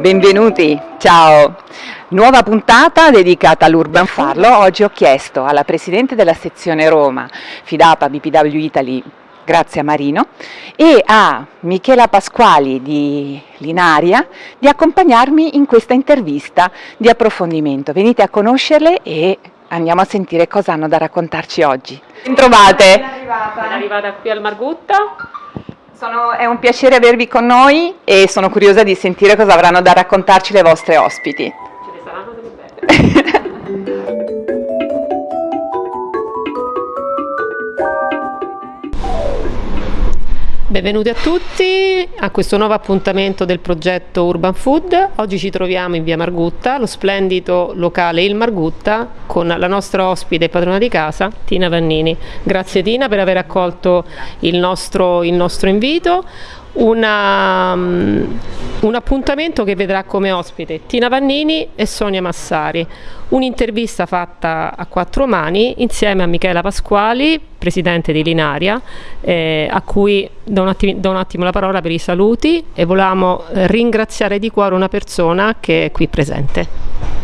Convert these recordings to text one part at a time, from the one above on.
Benvenuti, ciao! Nuova puntata dedicata all'Urban Farlo. Oggi ho chiesto alla Presidente della sezione Roma, Fidapa BPW Italy, Grazia Marino, e a Michela Pasquali di Linaria di accompagnarmi in questa intervista di approfondimento. Venite a conoscerle e andiamo a sentire cosa hanno da raccontarci oggi. Ben trovate! Sono arrivata. Sono arrivata qui al Margutta. Sono, è un piacere avervi con noi e sono curiosa di sentire cosa avranno da raccontarci le vostre ospiti. Ce ne saranno delle belle. Benvenuti a tutti a questo nuovo appuntamento del progetto Urban Food. Oggi ci troviamo in via Margutta, lo splendido locale Il Margutta, con la nostra ospite e padrona di casa, Tina Vannini. Grazie Tina per aver accolto il nostro, il nostro invito. Una, um, un appuntamento che vedrà come ospite Tina Vannini e Sonia Massari, un'intervista fatta a quattro mani insieme a Michela Pasquali, presidente di Linaria, eh, a cui do un, attimo, do un, attimo, la parola per i saluti e volevamo ringraziare di cuore una persona che è qui presente.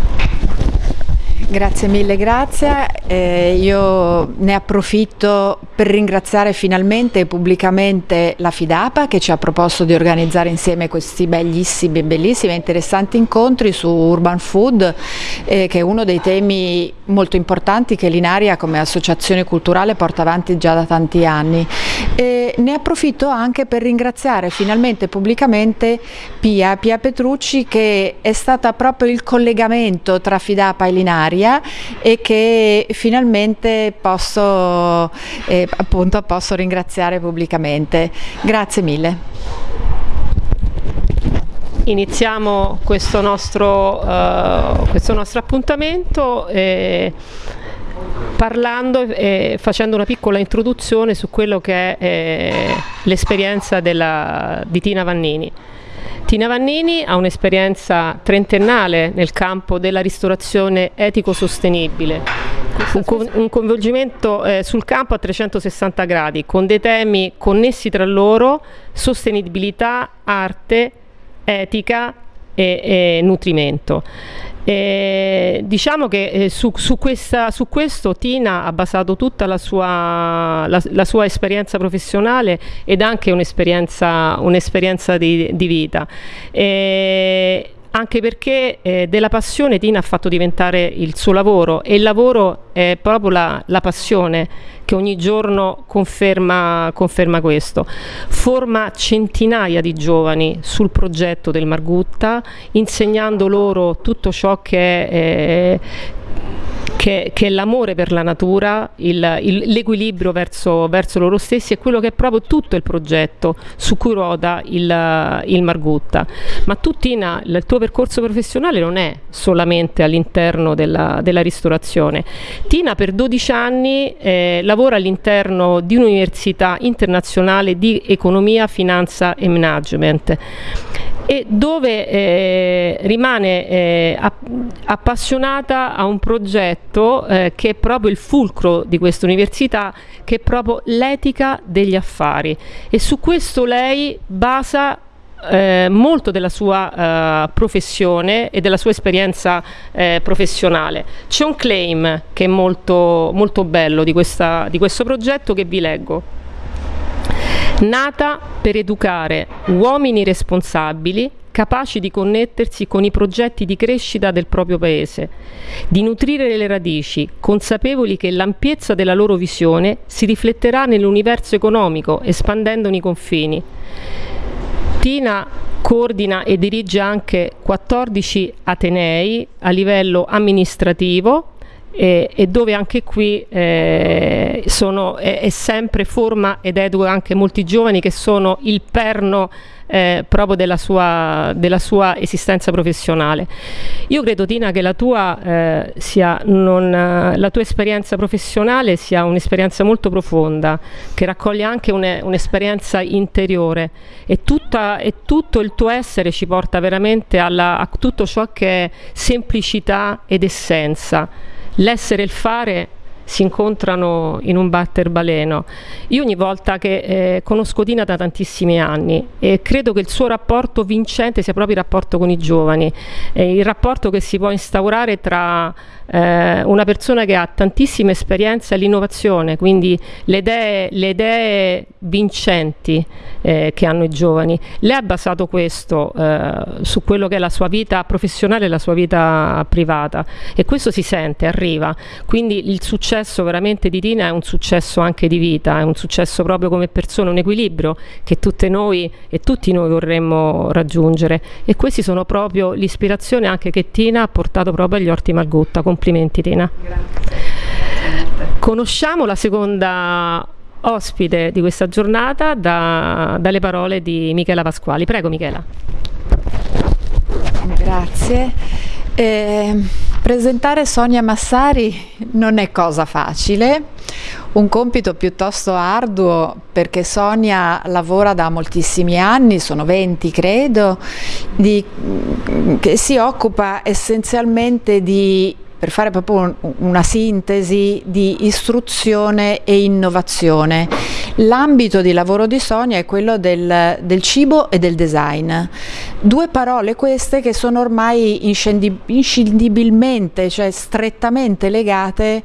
Grazie mille, grazie. Eh, io ne approfitto per ringraziare finalmente e pubblicamente la Fidapa che ci ha proposto di organizzare insieme questi bellissimi, bellissimi e interessanti incontri su Urban Food, eh, che è uno dei temi molto importanti che l'Inaria come associazione culturale porta avanti già da tanti anni. Eh, ne approfitto anche per ringraziare finalmente pubblicamente Pia, Pia Petrucci che è stata proprio il collegamento tra Fidapa e Linaria Italia e che finalmente posso, eh, appunto, posso ringraziare pubblicamente. Grazie mille. Iniziamo questo nostro, uh, questo nostro appuntamento eh, parlando e facendo una piccola introduzione su quello che è eh, l'esperienza di Tina Vannini. Tina Vannini ha un'esperienza trentennale nel campo della ristorazione etico-sostenibile, un, coinvolgimento eh, sul campo a 360 gradi, con dei temi connessi tra loro, sostenibilità, arte, etica e, e nutrimento. E diciamo che eh, su, su, questa, su, questo Tina ha basato tutta la sua, la, la sua esperienza professionale ed anche un'esperienza un di, di, vita. E anche perché eh, della passione Tina ha fatto diventare il suo lavoro e il lavoro è proprio la, la passione che ogni giorno conferma, conferma, questo. Forma centinaia di giovani sul progetto del Margutta, insegnando loro tutto ciò che è, eh, che, che è l'amore per la natura, l'equilibrio verso, verso, loro stessi e quello che è proprio tutto il progetto su cui ruota il, il Margutta. Ma tu Tina, il tuo percorso professionale non è solamente all'interno della, della, ristorazione. Tina per 12 anni eh, lavora all'interno di un'università internazionale di economia, finanza e management e dove eh, rimane eh, appassionata a un progetto eh, che è proprio il fulcro di questa università, che è proprio l'etica degli affari e su questo lei basa eh, molto della sua uh, professione e della sua esperienza eh, professionale. C'è un claim che è molto, molto bello di, questa, di questo progetto che vi leggo nata per educare uomini responsabili capaci di connettersi con i progetti di crescita del proprio paese, di nutrire le radici, consapevoli che l'ampiezza della loro visione si rifletterà nell'universo economico, espandendone i confini. Tina coordina e dirige anche 14 Atenei a livello amministrativo, e, e dove anche qui eh, sono, è, è, sempre forma ed educa anche molti giovani che sono il perno eh, proprio della sua, della sua, esistenza professionale. Io credo Tina che la tua, eh, sia non, la tua esperienza professionale sia un'esperienza molto profonda, che raccoglie anche un'esperienza un interiore e, tutta, e, tutto il tuo essere ci porta veramente alla, a tutto ciò che è semplicità ed essenza l'essere e il fare si incontrano in un batter baleno. Io ogni volta che eh, conosco Tina da tantissimi anni e credo che il suo rapporto vincente sia proprio il rapporto con i giovani, eh, il rapporto che si può instaurare tra eh, una persona che ha tantissima esperienza all'innovazione, quindi le idee, le idee vincenti eh, che hanno i giovani. Lei ha basato questo eh, su quello che è la sua vita professionale e la sua vita privata e questo si sente, arriva. Quindi il successo veramente di Tina è un successo anche di vita, è un successo proprio come persona, un equilibrio che tutte noi e tutti noi vorremmo raggiungere e questi sono proprio l'ispirazione anche che Tina ha portato proprio agli Orti Margutta Complimenti Tina. Conosciamo la seconda ospite di questa giornata da, dalle parole di Michela Pasquali. Prego Michela. Grazie. Eh, presentare Sonia Massari non è cosa facile, un compito piuttosto arduo perché Sonia lavora da moltissimi anni, sono 20 credo, di, che si occupa essenzialmente di per fare proprio una sintesi di istruzione e innovazione. L'ambito di lavoro di Sonia è quello del, del, cibo e del design. Due parole queste che sono ormai inscindibilmente, cioè strettamente legate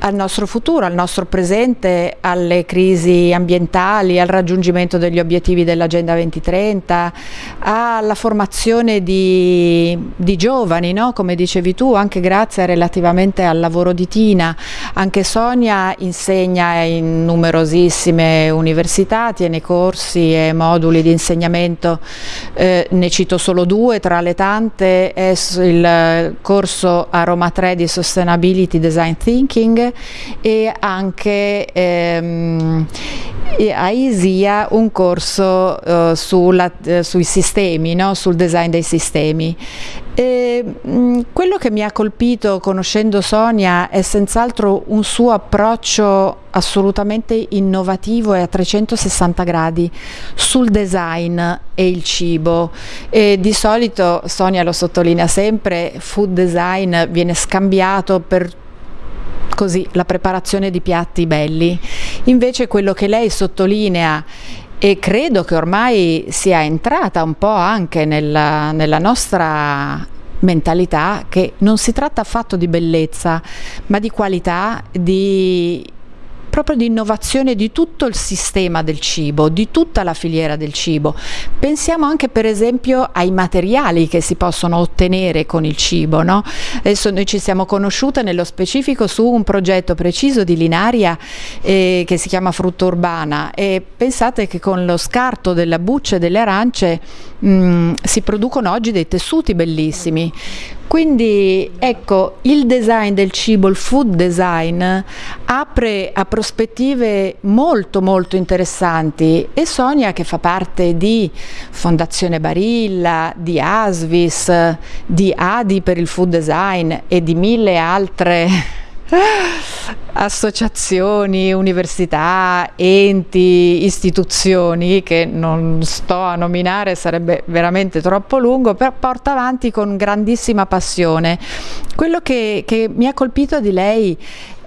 al nostro futuro, al nostro presente, alle crisi ambientali, al raggiungimento degli obiettivi dell'Agenda 2030, alla formazione di, di giovani, no? come dicevi tu, anche grazie relativamente al lavoro di Tina. Anche Sonia insegna in numerosissime università, tiene corsi e moduli di insegnamento, eh, ne cito solo due tra le tante, è il corso a Roma 3 di Sustainability Design Thinking e anche ehm, a ISIA un corso uh, sulla, uh, sui sistemi, no? sul design dei sistemi. E, mh, mm, quello che mi ha colpito conoscendo Sonia è senz'altro un suo approccio assolutamente innovativo e a 360 gradi sul design e il cibo. E di solito, Sonia lo sottolinea sempre, food design viene scambiato per così la preparazione di piatti belli. Invece quello che lei sottolinea e credo che ormai sia entrata un po' anche nella, nella nostra mentalità che non si tratta affatto di bellezza, ma di qualità, di proprio di innovazione di tutto il sistema del cibo, di tutta la filiera del cibo. Pensiamo anche per esempio ai materiali che si possono ottenere con il cibo. No? Adesso noi ci siamo conosciute nello specifico su un progetto preciso di Linaria eh, che si chiama Frutta Urbana e pensate che con lo scarto della buccia e delle arance mh, mm, si producono oggi dei tessuti bellissimi. Quindi ecco, il design del cibo, il food design, apre a prospettive molto molto interessanti e Sonia che fa parte di Fondazione Barilla, di Asvis, di Adi per il food design e di mille altre associazioni, università, enti, istituzioni che non sto a nominare, sarebbe veramente troppo lungo, però porta avanti con grandissima passione. Quello che, che mi ha colpito di lei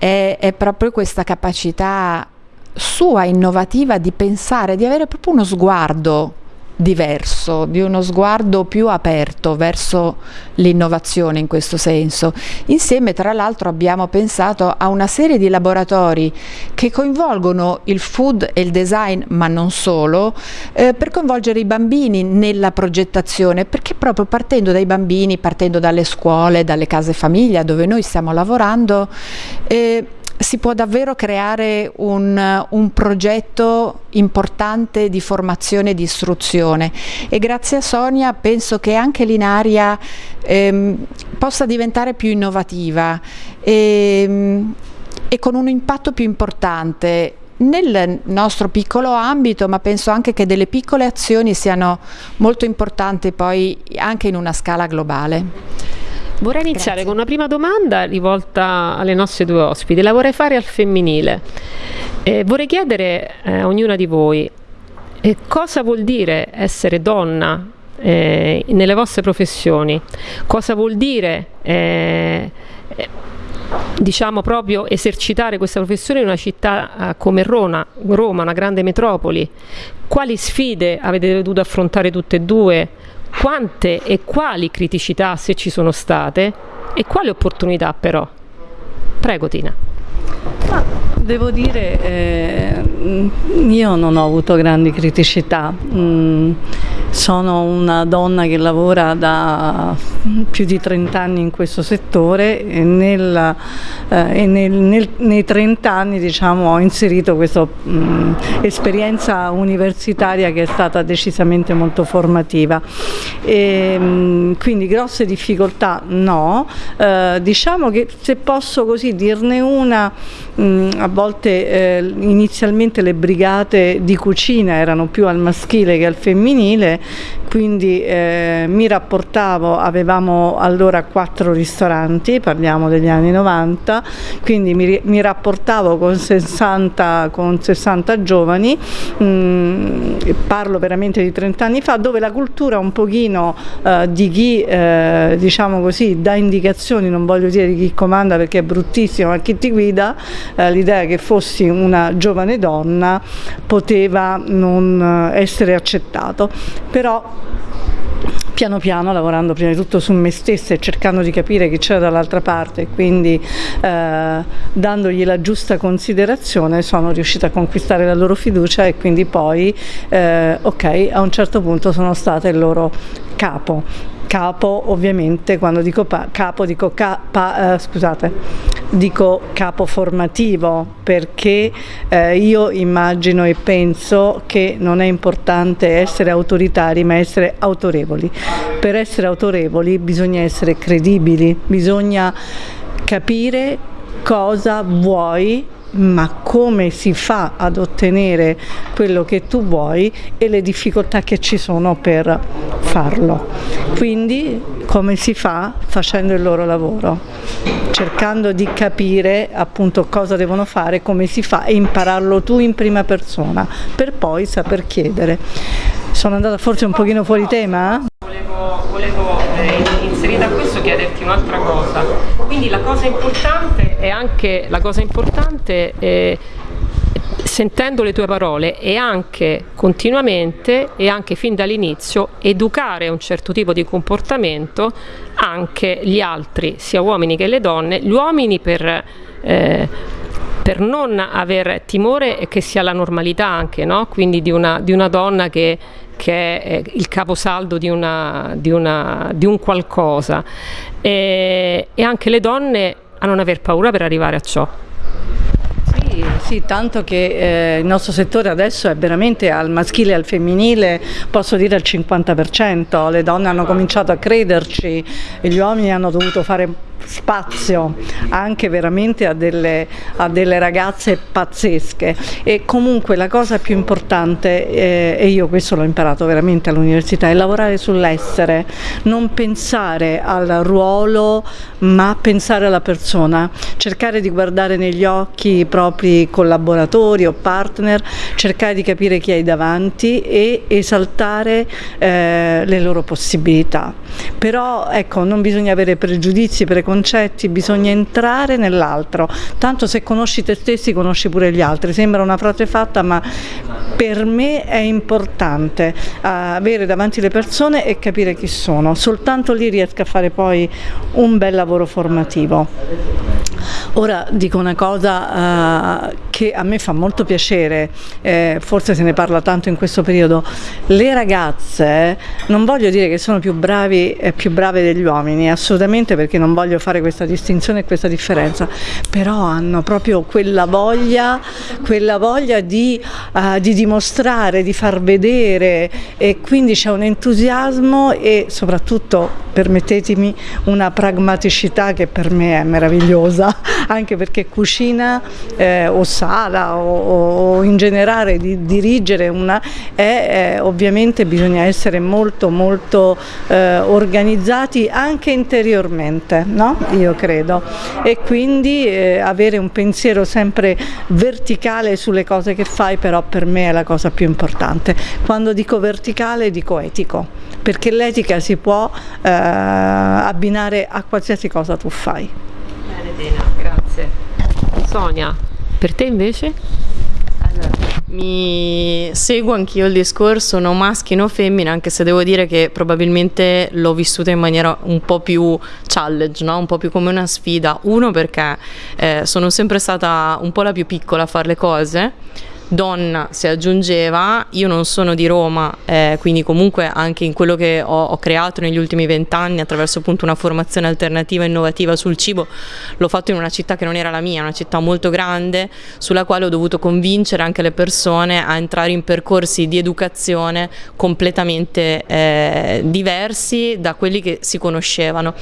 è, è proprio questa capacità sua innovativa di pensare, di avere proprio uno sguardo diverso, di uno sguardo più aperto verso l'innovazione in questo senso. Insieme tra l'altro abbiamo pensato a una serie di laboratori che coinvolgono il food e il design, ma non solo, eh, per coinvolgere i bambini nella progettazione, perché proprio partendo dai bambini, partendo dalle scuole, dalle case famiglia dove noi stiamo lavorando, eh, si può davvero creare un, un, progetto importante di formazione e di istruzione e grazie a Sonia penso che anche l'Inaria ehm, possa diventare più innovativa e, ehm, e con un impatto più importante nel nostro piccolo ambito, ma penso anche che delle piccole azioni siano molto importanti poi anche in una scala globale. Vorrei iniziare Grazie. con una prima domanda rivolta alle nostre due ospiti. La vorrei fare al femminile. Eh, vorrei chiedere eh, a ognuna di voi eh, cosa vuol dire essere donna eh, nelle vostre professioni, cosa vuol dire eh, diciamo proprio esercitare questa professione in una città eh, come Roma, Roma, una grande metropoli. Quali sfide avete dovuto affrontare tutte e due? Quante e quali criticità se ci sono state e quali opportunità però? Prego Tina. Devo dire, eh, io non ho avuto grandi criticità. Mm, sono una donna che lavora da più di 30 anni in questo settore e, nel, eh, e nel, nel, nei 30 anni diciamo, ho inserito questa mm, esperienza universitaria che è stata decisamente molto formativa. E, mm, quindi grosse difficoltà no, eh, diciamo che se posso così dirne una, mh, mm, a volte eh, inizialmente le brigate di cucina erano più al maschile che al femminile quindi eh, mi rapportavo, avevamo allora quattro ristoranti, parliamo degli anni 90, quindi mi, mi rapportavo con 60, con 60 giovani, mh, mm, parlo veramente di 30 anni fa, dove la cultura un pochino eh, di chi, eh, diciamo così, dà indicazioni, non voglio dire di chi comanda perché è bruttissimo, ma chi ti guida, eh, l'idea che fossi una giovane donna poteva non eh, essere accettato. Però piano piano lavorando prima di tutto su me stessa e cercando di capire chi c'era dall'altra parte quindi eh, dandogli la giusta considerazione sono riuscita a conquistare la loro fiducia e quindi poi eh, ok a un certo punto sono stata il loro capo capo ovviamente quando dico capo dico, ca pa, eh, scusate, dico capo formativo perché eh, io immagino e penso che non è importante essere autoritari ma essere autorevoli. Per essere autorevoli bisogna essere credibili, bisogna capire cosa vuoi ma come si fa ad ottenere quello che tu vuoi e le difficoltà che ci sono per farlo. Quindi come si fa? Facendo il loro lavoro, cercando di capire appunto cosa devono fare, come si fa e impararlo tu in prima persona per poi saper chiedere. Sono andata forse un pochino fuori tema? Volevo, volevo eh, inserita a questo chiederti un'altra cosa. Quindi la cosa importante è anche la cosa importante è, sentendo le tue parole e anche continuamente e anche fin dall'inizio educare un certo tipo di comportamento anche gli altri, sia uomini che le donne, gli uomini per eh, per non avere timore che sia la normalità anche, no? quindi di una, di una donna che, che, è il caposaldo di, una, di, una, di un qualcosa e, e anche le donne a non aver paura per arrivare a ciò. Sì, sì, tanto che eh, il nostro settore adesso è veramente al maschile e al femminile, posso dire al 50%, le donne hanno cominciato a crederci, gli uomini hanno dovuto fare spazio anche veramente a delle, a delle ragazze pazzesche. E comunque la cosa più importante eh, e io questo l'ho imparato veramente all'università è lavorare sull'essere non pensare al ruolo ma pensare alla persona. Cercare di guardare negli occhi i propri collaboratori o partner cercare di capire chi hai davanti e esaltare eh, le loro possibilità. Però ecco non bisogna avere pregiudizi preconcetti concetti, bisogna entrare nell'altro, tanto se conosci te stessi conosci pure gli altri, sembra una frase fatta ma per me è importante uh, avere davanti le persone e capire chi sono, soltanto lì riesco a fare poi un bel lavoro formativo. Ora dico una cosa che a me fa molto piacere, eh, forse se ne parla tanto in questo periodo, le ragazze non voglio dire che sono più bravi e più brave degli uomini, assolutamente perché non voglio fare questa distinzione e questa differenza, però hanno proprio quella voglia, quella voglia di, uh, di dimostrare, di far vedere e quindi c'è un entusiasmo e soprattutto permettetemi una pragmaticità che per me è meravigliosa anche perché cucina eh, o sala o, o, in generale di dirigere una è, è, ovviamente bisogna essere molto molto eh, organizzati anche interiormente no? io credo e quindi eh, avere un pensiero sempre verticale sulle cose che fai però per me è la cosa più importante quando dico verticale dico etico perché l'etica si può eh, abbinare a qualsiasi cosa tu fai Tena, grazie. Sonia, per te invece? Allora, mi seguo anch'io il discorso no maschi no femmine, anche se devo dire che probabilmente l'ho vissuta in maniera un po' più challenge, no? un po' più come una sfida. Uno perché eh, sono sempre stata un po' la più piccola a fare le cose donna si aggiungeva, io non sono di Roma, eh, quindi comunque anche in quello che ho, ho creato negli ultimi vent'anni attraverso appunto una formazione alternativa innovativa sul cibo, l'ho fatto in una città che non era la mia, una città molto grande sulla quale ho dovuto convincere anche le persone a entrare in percorsi di educazione completamente eh, diversi da quelli che si conoscevano.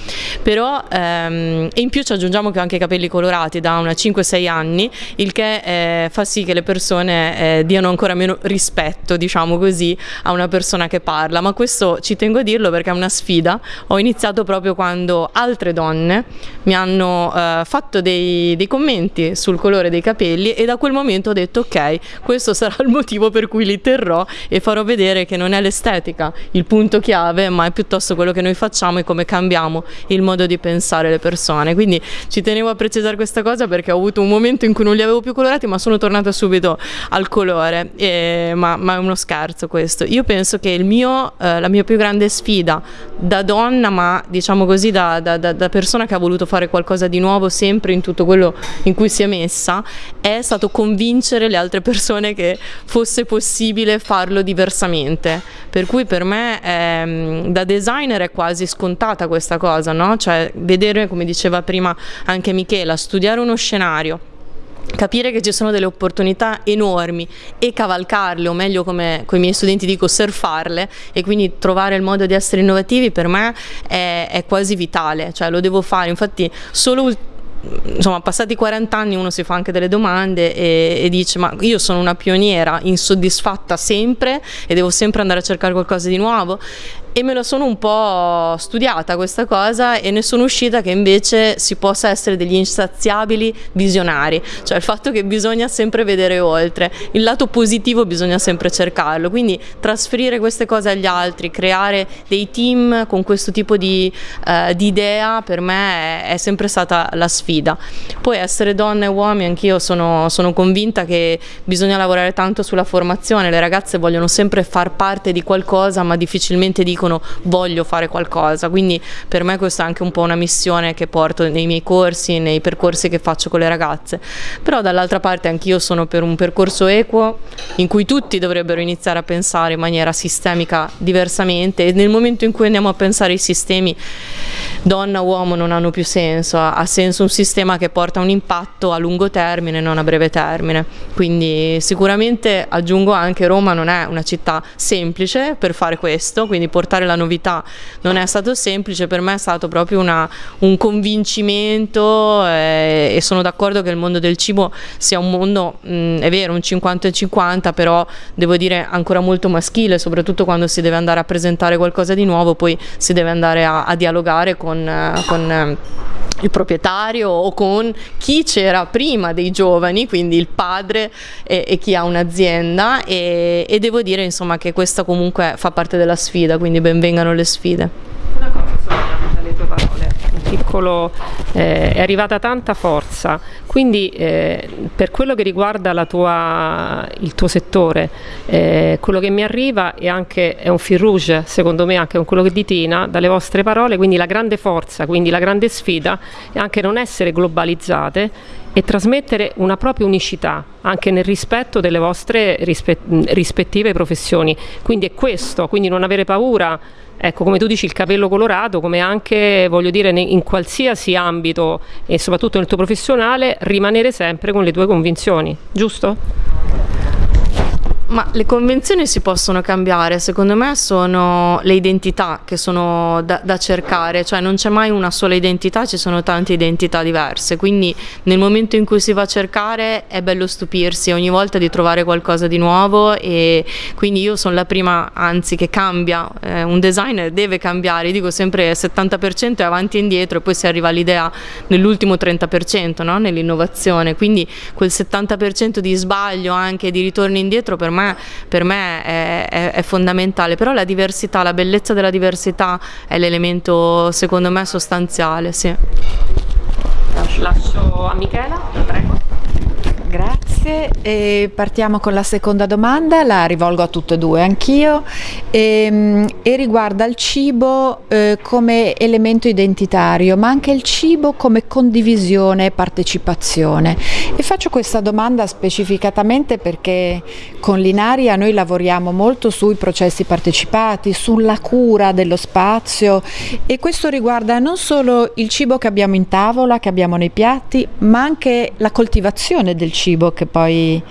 Però ehm, in più ci aggiungiamo che ho anche i capelli colorati da una 5-6 anni, il che eh, fa sì che le persone eh, diano ancora meno rispetto, diciamo così, a una persona che parla, ma questo ci tengo a dirlo perché è una sfida. Ho iniziato proprio quando altre donne mi hanno eh, fatto dei, dei commenti sul colore dei capelli e da quel momento ho detto ok, questo sarà il motivo per cui li terrò e farò vedere che non è l'estetica il punto chiave, ma è piuttosto quello che noi facciamo e come cambiamo il modo di pensare le persone. Quindi ci tenevo a precisare questa cosa perché ho avuto un momento in cui non li avevo più colorati, ma sono tornata subito al colore, eh, ma, ma, è uno scherzo questo. Io penso che mio, eh, la mia più grande sfida da donna, ma diciamo così da, da, da, persona che ha voluto fare qualcosa di nuovo sempre in tutto quello in cui si è messa, è stato convincere le altre persone che fosse possibile farlo diversamente. Per cui per me ehm, da designer è quasi scontata questa cosa, no? Cioè vedere, come diceva prima anche Michela, studiare uno scenario capire che ci sono delle opportunità enormi e cavalcarle, o meglio come con i miei studenti dico surfarle e quindi trovare il modo di essere innovativi per me è, è quasi vitale, cioè lo devo fare, infatti solo insomma passati 40 anni uno si fa anche delle domande e, e, dice ma io sono una pioniera insoddisfatta sempre e devo sempre andare a cercare qualcosa di nuovo e me lo sono un po' studiata questa cosa e ne sono uscita che invece si possa essere degli insaziabili visionari, cioè il fatto che bisogna sempre vedere oltre, il lato positivo bisogna sempre cercarlo, quindi trasferire queste cose agli altri, creare dei team con questo tipo di, eh, di idea per me è, è, sempre stata la sfida. Poi essere donne e uomini, anch'io sono, sono convinta che bisogna lavorare tanto sulla formazione, le ragazze vogliono sempre far parte di qualcosa ma difficilmente dicono dicono voglio fare qualcosa, quindi per me questa è anche un po' una missione che porto nei miei corsi, nei percorsi che faccio con le ragazze, però dall'altra parte anch'io sono per un percorso equo in cui tutti dovrebbero iniziare a pensare in maniera sistemica diversamente. E nel momento in cui andiamo a pensare ai sistemi donna uomo non hanno più senso, ha senso un sistema che porta un impatto a lungo termine non a breve termine, quindi sicuramente aggiungo anche Roma non è una città semplice per fare questo, quindi portare portare la novità. Non è stato semplice, per me è stato proprio una, un convincimento eh, e sono d'accordo che il mondo del cibo sia un mondo, mh, è vero, un 50-50, però devo dire ancora molto maschile, soprattutto quando si deve andare a presentare qualcosa di nuovo, poi si deve andare a, a dialogare con, eh, con eh, il proprietario o con chi c'era prima dei giovani, quindi il padre e, e chi ha un'azienda e, e, devo dire insomma che questa comunque fa parte della sfida, quindi benvengano le sfide. Una cosa Sonia, dalle tue parole, piccolo, eh, è arrivata tanta forza, quindi eh, per quello che riguarda tua, il tuo settore, eh, quello che mi arriva è anche è un fil rouge, secondo me anche con quello che ditina dalle vostre parole, quindi la grande forza, quindi la grande sfida è anche non essere globalizzate e trasmettere una propria unicità anche nel rispetto delle vostre rispettive professioni. Quindi è questo, quindi non avere paura Ecco, come tu dici, il capello colorato, come anche, voglio dire, in qualsiasi ambito e soprattutto nel tuo professionale, rimanere sempre con le tue convinzioni, giusto? Ma le convenzioni si possono cambiare, secondo me sono le identità che sono da, da, cercare, cioè non c'è mai una sola identità, ci sono tante identità diverse, quindi nel momento in cui si va a cercare è bello stupirsi ogni volta di trovare qualcosa di nuovo e quindi io sono la prima, anzi che cambia, eh, un designer deve cambiare, dico sempre 70% è avanti e indietro e poi si arriva all'idea nell'ultimo 30% no? nell'innovazione, quindi quel 70% di sbaglio anche di ritorno indietro per me me, per me è, è, è, fondamentale, però la diversità, la bellezza della diversità è l'elemento secondo me sostanziale. Sì. lascio, a Michela, prego. Grazie, e partiamo con la seconda domanda, la rivolgo a tutte e due anch'io. E, ehm, e riguarda il cibo eh, come elemento identitario ma anche il cibo come condivisione e partecipazione. E faccio questa domanda specificatamente perché con Linaria noi lavoriamo molto sui processi partecipati, sulla cura dello spazio. E questo riguarda non solo il cibo che abbiamo in tavola, che abbiamo nei piatti ma anche la coltivazione del cibo cibo che poi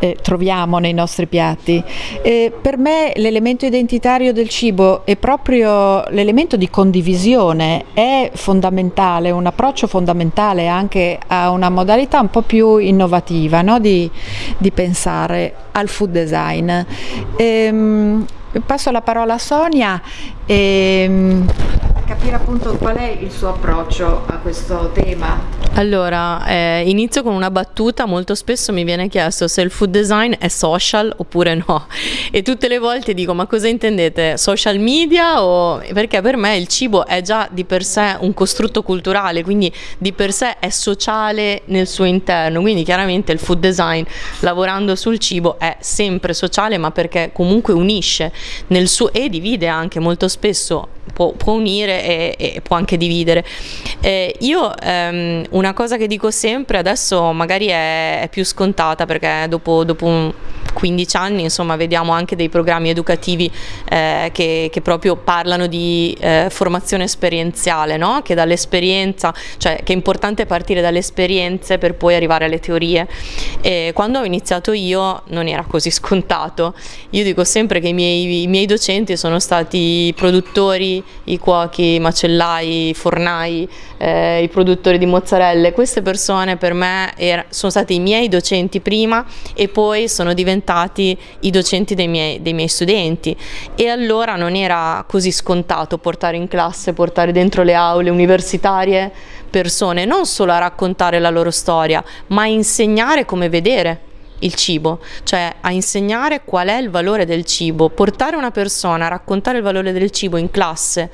eh, troviamo nei nostri piatti. E per me l'elemento identitario del cibo è proprio l'elemento di condivisione, è fondamentale, un approccio fondamentale anche a una modalità un po' più innovativa no? di, di, pensare al food design. Ehm, passo la parola a Sonia. E, ehm, capire appunto qual è il suo approccio a questo tema. Allora, eh, inizio con una battuta, molto spesso mi viene chiesto se il food design è social oppure no e tutte le volte dico ma cosa intendete? Social media o... perché per me il cibo è già di per sé un costrutto culturale, quindi di per sé è sociale nel suo interno, quindi chiaramente il food design lavorando sul cibo è sempre sociale ma perché comunque unisce suo... e divide anche molto spesso può, può unire e, e, può anche dividere. Eh, io ehm, una cosa che dico sempre, adesso magari è, è più scontata perché dopo, dopo un 15 anni insomma vediamo anche dei programmi educativi eh, che, che, proprio parlano di eh, formazione esperienziale, no? che dall'esperienza, cioè che è importante partire dalle esperienze per poi arrivare alle teorie. E quando ho iniziato io non era così scontato, io dico sempre che i miei, i miei docenti sono stati i produttori, i cuochi, i macellai, i fornai, eh, i produttori di mozzarelle, queste persone per me era, sono stati i miei docenti prima e poi sono diventati i docenti dei miei, dei miei studenti. E allora non era così scontato portare in classe, portare dentro le aule universitarie persone non solo a raccontare la loro storia ma a insegnare come vedere il cibo, cioè a insegnare qual è il valore del cibo, portare una persona a raccontare il valore del cibo in classe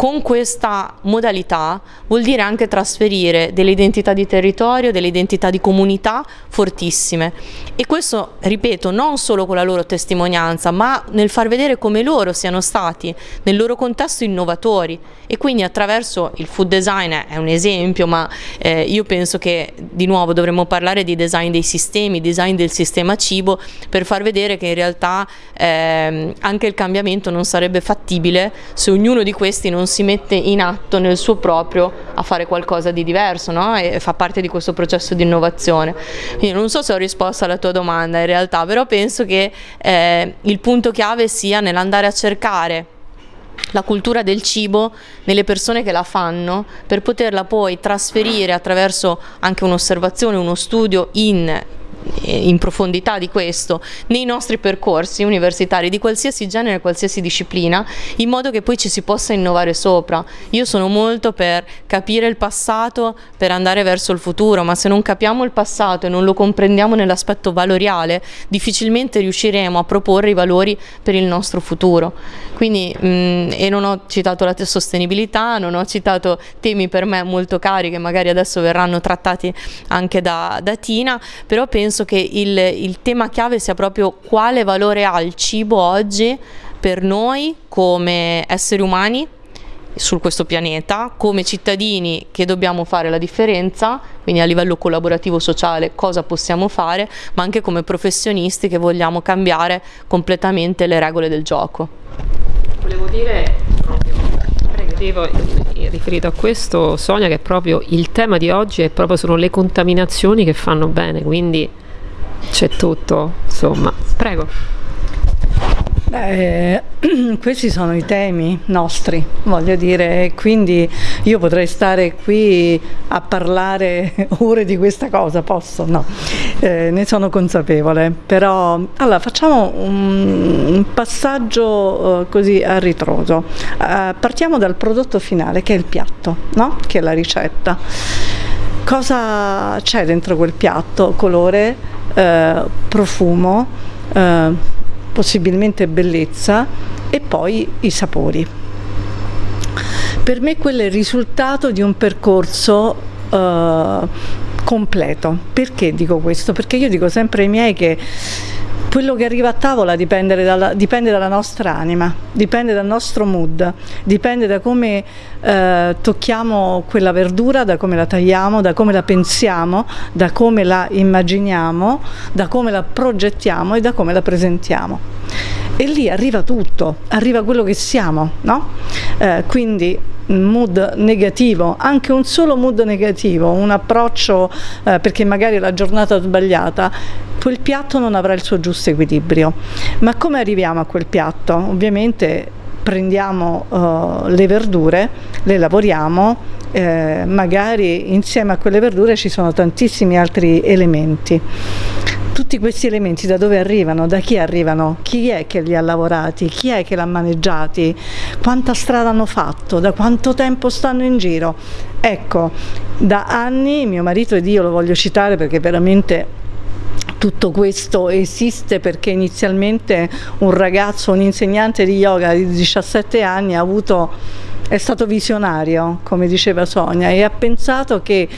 con questa modalità vuol dire anche trasferire delle identità di territorio, delle identità di comunità fortissime. E questo, ripeto, non solo con la loro testimonianza, ma nel far vedere come loro siano stati nel loro contesto innovatori. E quindi attraverso il food design è un esempio, ma eh, io penso che di nuovo dovremmo parlare di design dei sistemi, design del sistema cibo per far vedere che in realtà eh, anche il cambiamento non sarebbe fattibile se ognuno di questi non si mette in atto nel suo proprio a fare qualcosa di diverso no? e fa parte di questo processo di innovazione. Quindi non so se ho risposto alla tua domanda in realtà, però penso che eh, il punto chiave sia nell'andare a cercare la cultura del cibo nelle persone che la fanno per poterla poi trasferire attraverso anche un'osservazione, uno studio in in profondità di questo nei nostri percorsi universitari di qualsiasi genere, qualsiasi disciplina, in modo che poi ci si possa innovare sopra. Io sono molto per capire il passato per andare verso il futuro, ma se non capiamo il passato e non lo comprendiamo nell'aspetto valoriale, difficilmente riusciremo a proporre i valori per il nostro futuro. Quindi, mh, mm, e non ho citato la sostenibilità, non ho citato temi per me molto cari che magari adesso verranno trattati anche da, da Tina, però penso penso che il, il tema chiave sia proprio quale valore ha il cibo oggi per noi come esseri umani su questo pianeta, come cittadini che dobbiamo fare la differenza, quindi a livello collaborativo sociale cosa possiamo fare, ma anche come professionisti che vogliamo cambiare completamente le regole del gioco. Volevo dire proprio, prego, riferito a questo Sonia che proprio il tema di oggi è proprio sono le contaminazioni che fanno bene, quindi c'è tutto, insomma. Prego. Beh, questi sono i temi nostri, voglio dire, quindi io potrei stare qui a parlare ore di questa cosa, posso? No, eh, ne sono consapevole, però allora facciamo un, un passaggio eh, così a ritroso. Eh, partiamo dal prodotto finale che è il piatto, no? che è la ricetta. Cosa c'è dentro quel piatto? Colore, eh, profumo, eh, possibilmente bellezza e poi i sapori. Per me quello è il risultato di un percorso eh, completo. Perché dico questo? Perché io dico sempre ai miei che quello che arriva a tavola dipende dalla, dipende dalla, nostra anima, dipende dal nostro mood, dipende da come eh, tocchiamo quella verdura, da come la tagliamo, da come la pensiamo, da come la immaginiamo, da come la progettiamo e da come la presentiamo. E lì arriva tutto, arriva quello che siamo, no? Eh, quindi mood negativo, anche un solo mood negativo, un approccio eh, perché magari la giornata è sbagliata, quel piatto non avrà il suo giusto equilibrio. Ma come arriviamo a quel piatto? Ovviamente prendiamo uh, le verdure, le lavoriamo, eh, magari insieme a quelle verdure ci sono tantissimi altri elementi tutti questi elementi da dove arrivano, da chi arrivano, chi è che li ha lavorati, chi è che l'ha maneggiati, quanta strada hanno fatto, da quanto tempo stanno in giro. Ecco, da anni mio marito ed io lo voglio citare perché veramente tutto questo esiste perché inizialmente un ragazzo, un insegnante di yoga di 17 anni ha avuto è stato visionario, come diceva Sonia, e ha pensato che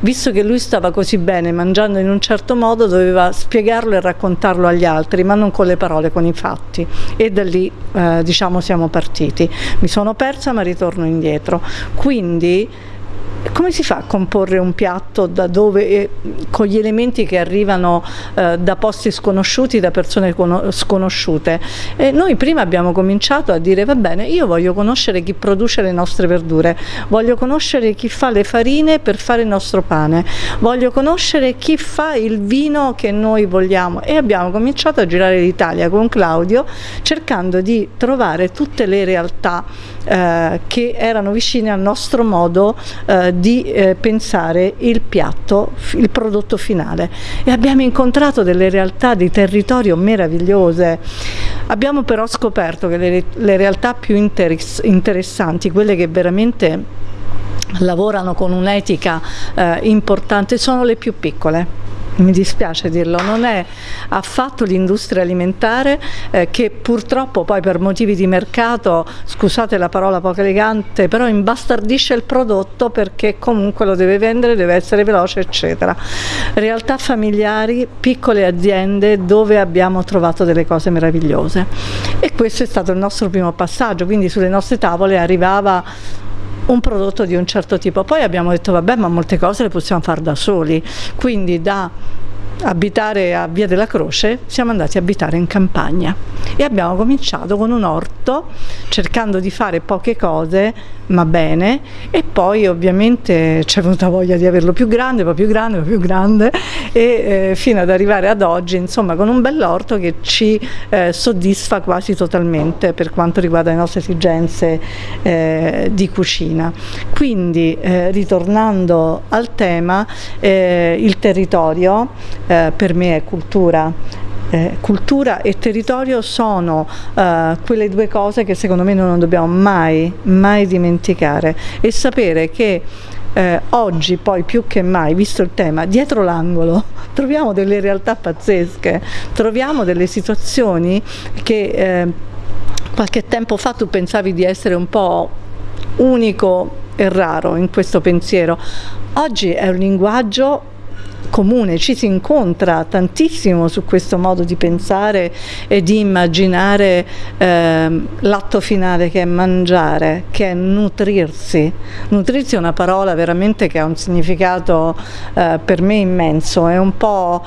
visto che lui stava così bene mangiando in un certo modo doveva spiegarlo e raccontarlo agli altri, ma non con le parole, con i fatti. E da lì eh, diciamo siamo partiti. Mi sono persa ma ritorno indietro. Quindi come si fa a comporre un piatto dove, eh, con gli elementi che arrivano eh, da posti sconosciuti, da persone sconosciute? E noi prima abbiamo cominciato a dire va bene, io voglio conoscere chi produce le nostre verdure, voglio conoscere chi fa le farine per fare il nostro pane, voglio conoscere chi fa il vino che noi vogliamo. E abbiamo cominciato a girare l'Italia con Claudio cercando di trovare tutte le realtà eh, che erano vicine al nostro modo eh, di eh, pensare il piatto, il prodotto finale e abbiamo incontrato delle realtà di territorio meravigliose. Abbiamo però scoperto che le, le realtà più interess interessanti, quelle che veramente lavorano con un'etica eh, importante, sono le più piccole mi dispiace dirlo, non è affatto l'industria alimentare eh, che purtroppo poi per motivi di mercato, scusate la parola poco elegante, però imbastardisce il prodotto perché comunque lo deve vendere, deve essere veloce eccetera. Realtà familiari, piccole aziende dove abbiamo trovato delle cose meravigliose e questo è stato il nostro primo passaggio, quindi sulle nostre tavole arrivava un prodotto di un certo tipo. Poi abbiamo detto vabbè ma molte cose le possiamo fare da soli, quindi da abitare a Via della Croce, siamo andati a abitare in campagna e abbiamo cominciato con un orto cercando di fare poche cose ma bene e poi ovviamente c'è venuta voglia di averlo più grande, poi più grande, poi più grande e eh, fino ad arrivare ad oggi insomma con un bell'orto che ci eh, soddisfa quasi totalmente per quanto riguarda le nostre esigenze eh, di cucina. Quindi eh, ritornando al tema eh, il territorio eh, per me è cultura. Eh, cultura e territorio sono eh, quelle due cose che secondo me non dobbiamo mai, mai dimenticare. E sapere che eh, oggi poi più che mai, visto il tema, dietro l'angolo troviamo delle realtà pazzesche, troviamo delle situazioni che eh, qualche tempo fa tu pensavi di essere un po' unico e raro in questo pensiero. Oggi è un linguaggio comune, ci si incontra tantissimo su questo modo di pensare e di immaginare eh, l'atto finale che è mangiare, che è nutrirsi. Nutrirsi è una parola veramente che ha un significato eh, per me immenso, è un po'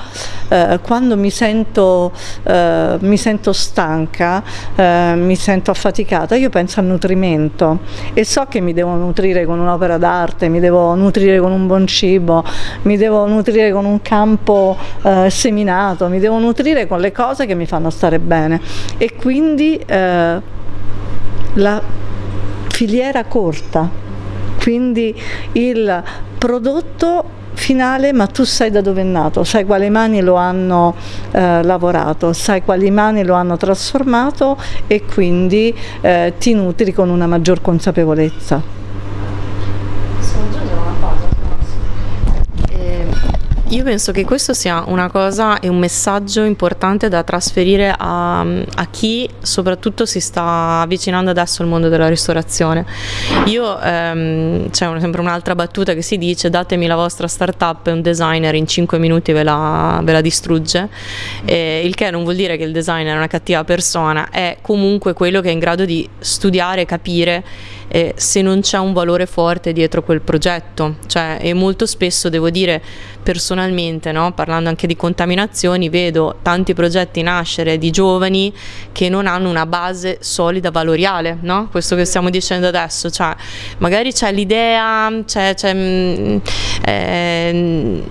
eh, quando mi sento, eh, mi sento stanca, eh, mi sento affaticata, io penso al nutrimento e so che mi devo nutrire con un'opera d'arte, mi devo nutrire con un buon cibo, mi devo nutrire con un campo eh, seminato, mi devo nutrire con le cose che mi fanno stare bene e quindi eh, la filiera corta, quindi il prodotto finale ma tu sai da dove è nato, sai quali mani lo hanno eh, lavorato, sai quali mani lo hanno trasformato e quindi eh, ti nutri con una maggior consapevolezza. Io penso che questo sia una cosa e un messaggio importante da trasferire a, a, chi soprattutto si sta avvicinando adesso al mondo della ristorazione. Io ehm, c'è un, sempre un'altra battuta che si dice datemi la vostra startup e un designer in 5 minuti ve la, ve la distrugge, eh, il che non vuol dire che il designer è una cattiva persona, è comunque quello che è in grado di studiare, capire eh, se non c'è un valore forte dietro quel progetto. Cioè, e molto spesso devo dire personalmente, no? parlando anche di contaminazioni, vedo tanti progetti nascere di giovani che non hanno una base solida valoriale, no? questo che stiamo dicendo adesso, cioè, magari c'è l'idea, mm, eh,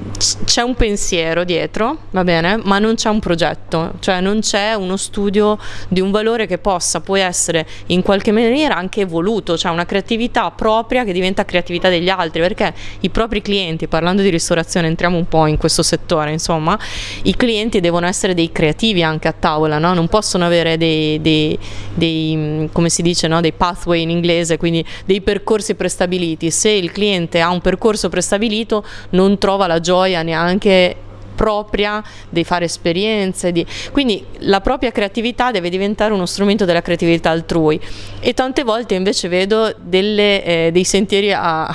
c'è, un pensiero dietro, va bene, ma non c'è un progetto, cioè non c'è uno studio di un valore che possa poi essere in qualche maniera anche evoluto, cioè una creatività propria che diventa creatività degli altri, perché i propri clienti, parlando di ristorazione, entriamo un po' in questo settore, insomma, i clienti devono essere dei creativi anche a tavola, no? non possono avere dei, dei, dei come si dice, no? dei pathway in inglese, quindi dei percorsi prestabiliti. Se il cliente ha un percorso prestabilito non trova la gioia neanche propria di fare esperienze, di... quindi la propria creatività deve diventare uno strumento della creatività altrui e tante volte invece vedo delle, eh, dei sentieri a,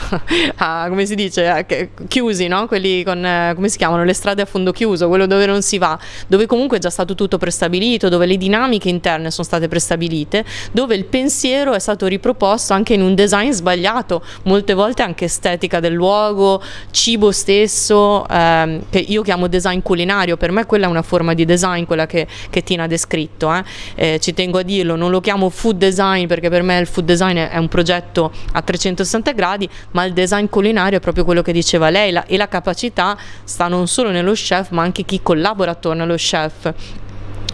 a, come si dice, a, chiusi, no? quelli con, eh, come si chiamano, le strade a fondo chiuso, quello dove non si va, dove comunque è già stato tutto prestabilito, dove le dinamiche interne sono state prestabilite, dove il pensiero è stato riproposto anche in un design sbagliato, molte volte anche estetica del luogo, cibo stesso, ehm, che io chiamo design culinario, per me quella è una forma di design, quella che, che Tina ha descritto, eh. Eh, ci tengo a dirlo, non lo chiamo food design perché per me il food design è un progetto a 360 gradi, ma il design culinario è proprio quello che diceva lei. La, e la capacità sta non solo nello chef ma anche chi collabora attorno allo chef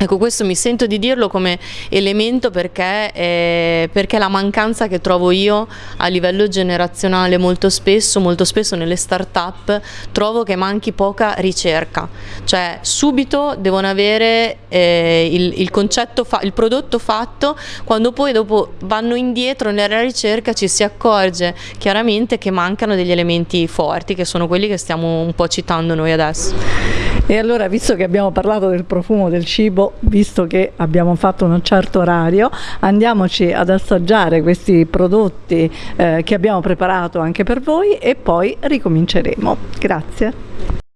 Ecco, questo mi sento di dirlo come elemento perché, eh, perché la mancanza che trovo io a livello generazionale molto spesso, molto spesso nelle start-up, trovo che manchi poca ricerca. Cioè, subito devono avere eh, il, il, il prodotto fatto, quando poi dopo vanno indietro nella ricerca ci si accorge chiaramente che mancano degli elementi forti, che sono quelli che stiamo un po' citando noi adesso. E allora, visto che abbiamo parlato del profumo del cibo, visto che abbiamo fatto un certo orario, andiamoci ad assaggiare questi prodotti eh, che abbiamo preparato anche per voi e poi ricominceremo. Grazie.